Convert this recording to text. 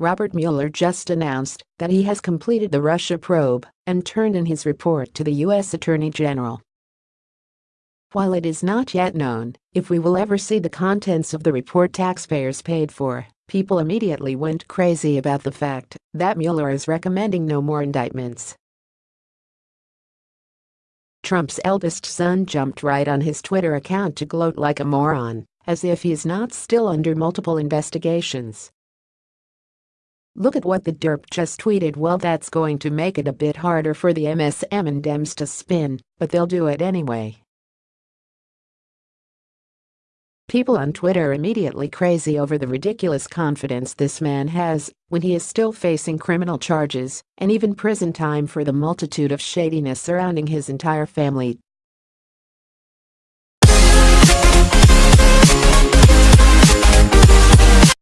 Robert Mueller just announced that he has completed the Russia probe and turned in his report to the U.S. Attorney General. While it is not yet known if we will ever see the contents of the report taxpayers paid for, people immediately went crazy about the fact that Mueller is recommending no more indictments. Trump's eldest son jumped right on his Twitter account to gloat like a moron, as if he's not still under multiple investigations. Look at what the derp just tweeted well that's going to make it a bit harder for the MSM and Dems to spin, but they'll do it anyway. People on Twitter immediately crazy over the ridiculous confidence this man has when he is still facing criminal charges and even prison time for the multitude of shadiness surrounding his entire family